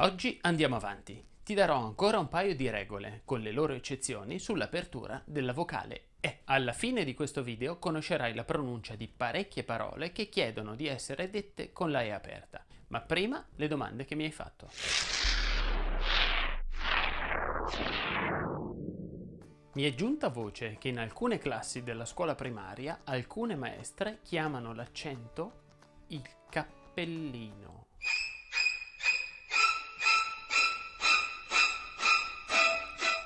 Oggi andiamo avanti. Ti darò ancora un paio di regole, con le loro eccezioni, sull'apertura della vocale E. Alla fine di questo video conoscerai la pronuncia di parecchie parole che chiedono di essere dette con la E aperta. Ma prima le domande che mi hai fatto. Mi è giunta voce che in alcune classi della scuola primaria alcune maestre chiamano l'accento il cappellino.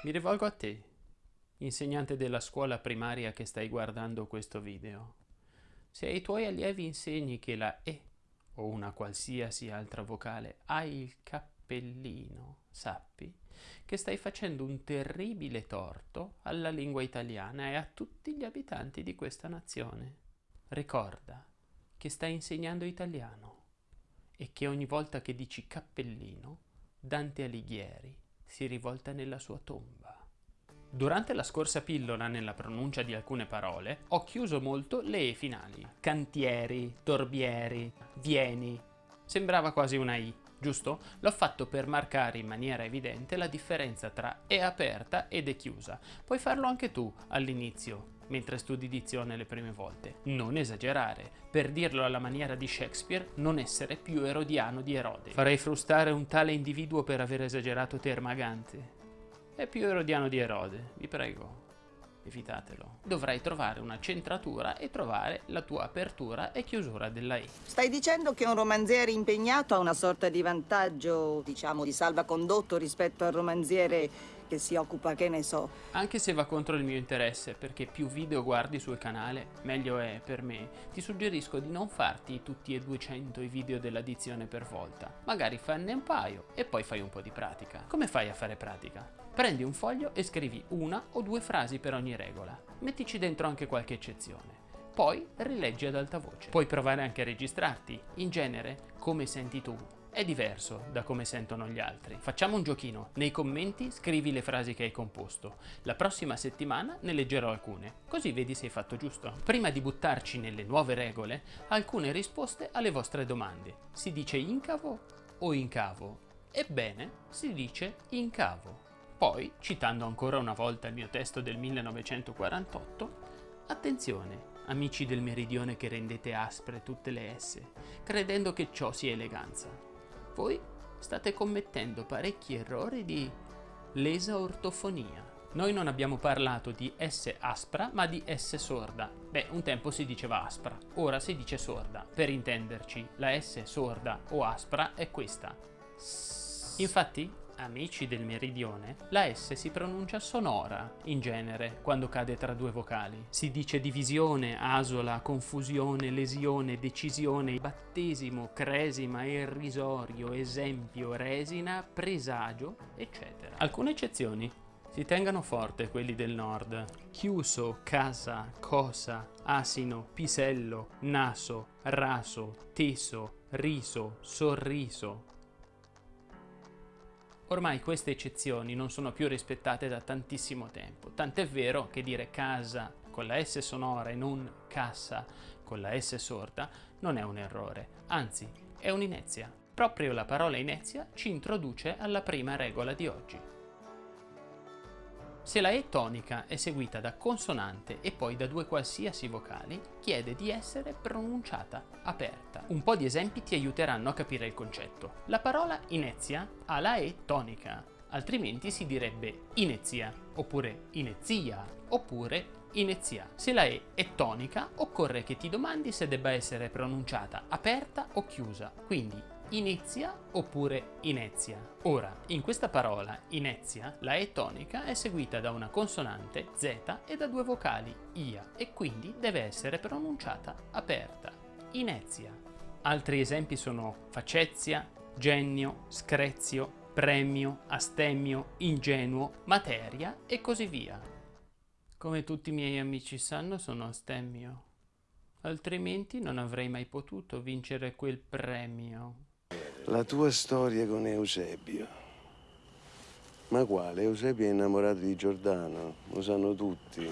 Mi rivolgo a te, insegnante della scuola primaria che stai guardando questo video. Se ai tuoi allievi insegni che la E o una qualsiasi altra vocale ha il cappellino, sappi che stai facendo un terribile torto alla lingua italiana e a tutti gli abitanti di questa nazione. Ricorda che stai insegnando italiano e che ogni volta che dici cappellino, Dante Alighieri si rivolta nella sua tomba. Durante la scorsa pillola nella pronuncia di alcune parole ho chiuso molto le E finali. Cantieri, torbieri, vieni. Sembrava quasi una I, giusto? L'ho fatto per marcare in maniera evidente la differenza tra E aperta ed E chiusa. Puoi farlo anche tu all'inizio, mentre studi dizione le prime volte. Non esagerare. Per dirlo alla maniera di Shakespeare, non essere più erodiano di Erode. Farei frustare un tale individuo per aver esagerato Termagante. È più erodiano di Erode, vi prego. Evitatelo. Dovrai trovare una centratura e trovare la tua apertura e chiusura della I. Stai dicendo che un romanziere impegnato ha una sorta di vantaggio, diciamo, di salvacondotto rispetto al romanziere che si occupa, che ne so. Anche se va contro il mio interesse, perché più video guardi sul canale, meglio è per me, ti suggerisco di non farti tutti e 200 i video dell'addizione per volta. Magari fanne un paio e poi fai un po' di pratica. Come fai a fare pratica? Prendi un foglio e scrivi una o due frasi per ogni regola. Mettici dentro anche qualche eccezione. Poi rileggi ad alta voce. Puoi provare anche a registrarti. In genere, come senti tu, è diverso da come sentono gli altri. Facciamo un giochino. Nei commenti scrivi le frasi che hai composto. La prossima settimana ne leggerò alcune, così vedi se hai fatto giusto. Prima di buttarci nelle nuove regole, alcune risposte alle vostre domande. Si dice incavo o incavo? Ebbene, si dice incavo. Poi, citando ancora una volta il mio testo del 1948, attenzione, amici del meridione che rendete aspre tutte le S, credendo che ciò sia eleganza voi state commettendo parecchi errori di lesa ortofonia. Noi non abbiamo parlato di S aspra, ma di S sorda. Beh, un tempo si diceva aspra, ora si dice sorda. Per intenderci, la S sorda o aspra è questa. Infatti, amici del meridione, la S si pronuncia sonora, in genere, quando cade tra due vocali. Si dice divisione, asola, confusione, lesione, decisione, battesimo, cresima, irrisorio, esempio, resina, presagio, eccetera. Alcune eccezioni. Si tengano forte quelli del nord. Chiuso, casa, cosa, asino, pisello, naso, raso, teso, riso, sorriso, Ormai queste eccezioni non sono più rispettate da tantissimo tempo, tant'è vero che dire casa con la S sonora e non cassa con la S sorda non è un errore, anzi è un'inezia. Proprio la parola inezia ci introduce alla prima regola di oggi. Se la E tonica è seguita da consonante e poi da due qualsiasi vocali, chiede di essere pronunciata aperta. Un po' di esempi ti aiuteranno a capire il concetto. La parola inezia ha la E tonica, altrimenti si direbbe inezia, oppure inezia, oppure inezia. Se la E è tonica, occorre che ti domandi se debba essere pronunciata aperta o chiusa, quindi inizia oppure inezia. Ora, in questa parola inezia, la E tonica è seguita da una consonante Z e da due vocali IA e quindi deve essere pronunciata aperta. Inezia. Altri esempi sono facezia, genio, screzio, premio, astemio, ingenuo, materia e così via. Come tutti i miei amici sanno sono astemio, altrimenti non avrei mai potuto vincere quel premio. La tua storia con Eusebio. Ma quale? Eusebio è innamorato di Giordano, lo sanno tutti,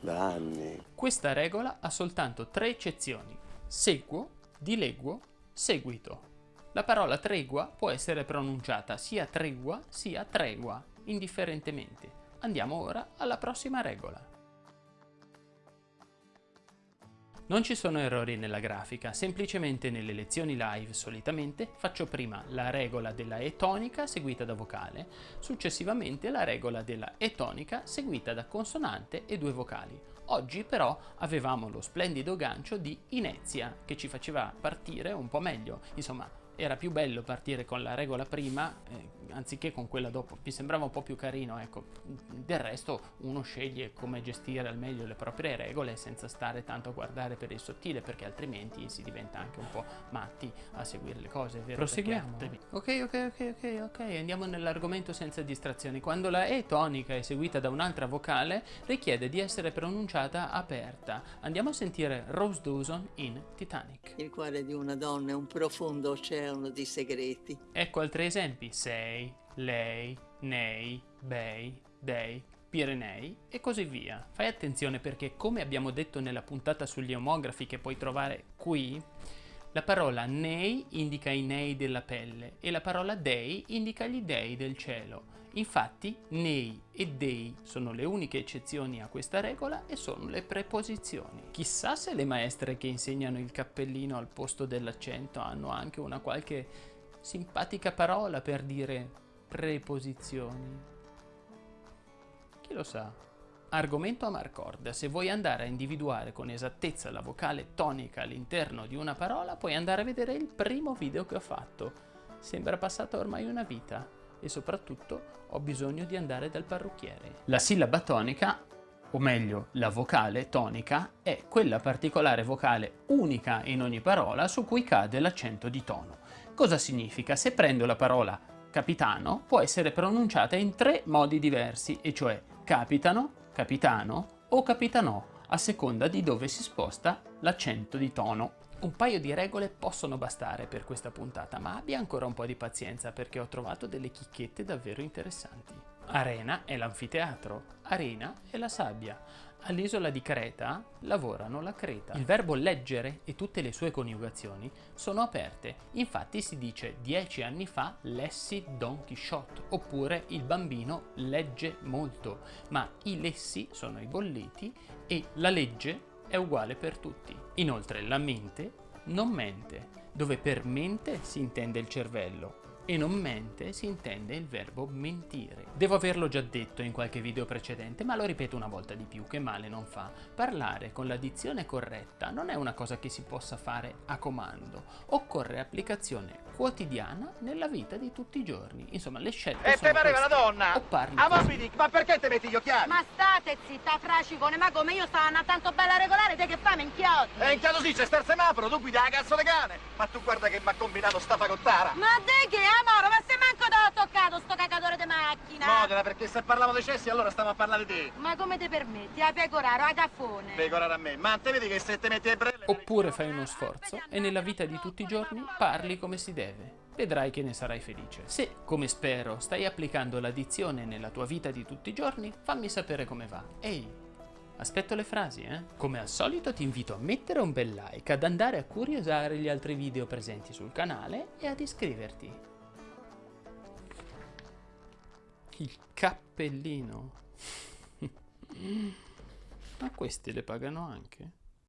da anni. Questa regola ha soltanto tre eccezioni. Seguo, dileguo, seguito. La parola tregua può essere pronunciata sia tregua sia tregua, indifferentemente. Andiamo ora alla prossima regola. Non ci sono errori nella grafica, semplicemente nelle lezioni live solitamente faccio prima la regola della E tonica seguita da vocale, successivamente la regola della E tonica seguita da consonante e due vocali. Oggi però avevamo lo splendido gancio di Inezia che ci faceva partire un po' meglio, insomma era più bello partire con la regola prima eh, anziché con quella dopo, mi sembrava un po' più carino, ecco, del resto uno sceglie come gestire al meglio le proprie regole senza stare tanto a guardare per il sottile perché altrimenti si diventa anche un po' matti a seguire le cose, vero? Proseguiamo. Ok, ok, ok, ok, ok, andiamo nell'argomento senza distrazioni. Quando la E tonica è seguita da un'altra vocale richiede di essere pronunciata aperta. Andiamo a sentire Rose Dawson in Titanic. Il cuore di una donna è un profondo oceano di segreti. Ecco altri esempi. Sei lei, nei, bei, dei, Pirenei e così via. Fai attenzione perché come abbiamo detto nella puntata sugli omografi che puoi trovare qui, la parola nei indica i nei della pelle e la parola dei indica gli dei del cielo. Infatti nei e dei sono le uniche eccezioni a questa regola e sono le preposizioni. Chissà se le maestre che insegnano il cappellino al posto dell'accento hanno anche una qualche simpatica parola per dire preposizioni. Chi lo sa? Argomento a Marcord. Se vuoi andare a individuare con esattezza la vocale tonica all'interno di una parola, puoi andare a vedere il primo video che ho fatto. Sembra passata ormai una vita e soprattutto ho bisogno di andare dal parrucchiere. La sillaba tonica, o meglio la vocale tonica, è quella particolare vocale unica in ogni parola su cui cade l'accento di tono. Cosa significa? Se prendo la parola capitano può essere pronunciata in tre modi diversi, e cioè capitano, capitano o capitanò, a seconda di dove si sposta l'accento di tono. Un paio di regole possono bastare per questa puntata, ma abbia ancora un po' di pazienza perché ho trovato delle chicchette davvero interessanti. Arena è l'anfiteatro, arena è la sabbia. All'isola di Creta lavorano la creta. Il verbo leggere e tutte le sue coniugazioni sono aperte. Infatti si dice dieci anni fa lessi Don Quixote oppure il bambino legge molto, ma i lessi sono i bolliti e la legge è uguale per tutti. Inoltre la mente non mente, dove per mente si intende il cervello, e non mente si intende il verbo mentire. Devo averlo già detto in qualche video precedente, ma lo ripeto una volta di più, che male non fa. Parlare con la dizione corretta non è una cosa che si possa fare a comando, occorre applicazione quotidiana nella vita di tutti i giorni. Insomma, le scelte E sono te pareva una queste. donna? O parli Ah, ma così. mi dic, ma perché te metti gli occhiali? Ma state zitta, fracicone, ma come io stavo andando tanto bella regolare, te che fai, minchioti? E in caso sì, c'è sta il semaforo, tu guida la cazzo di cane! Ma tu guarda che mi ha combinato sta fagottara! Ma de che, amore, ma se manco te l'ho toccato sto cagatore di macchina! Modena, perché se parliamo dei cessi allora stiamo a parlare di te! Ma come ti permetti, a pecoraro, a caffone? Pecorare a me, ma te vedi che se te metti le brelle... Oppure fai uno sforzo e nella vita di tutti i giorni parli come si deve. Vedrai che ne sarai felice. Se, come spero, stai applicando la dizione nella tua vita di tutti i giorni, fammi sapere come va. Ehi, aspetto le frasi, eh? Come al solito ti invito a mettere un bel like, ad andare a curiosare gli altri video presenti sul canale e ad iscriverti. Il cappellino. Ma questi le pagano anche?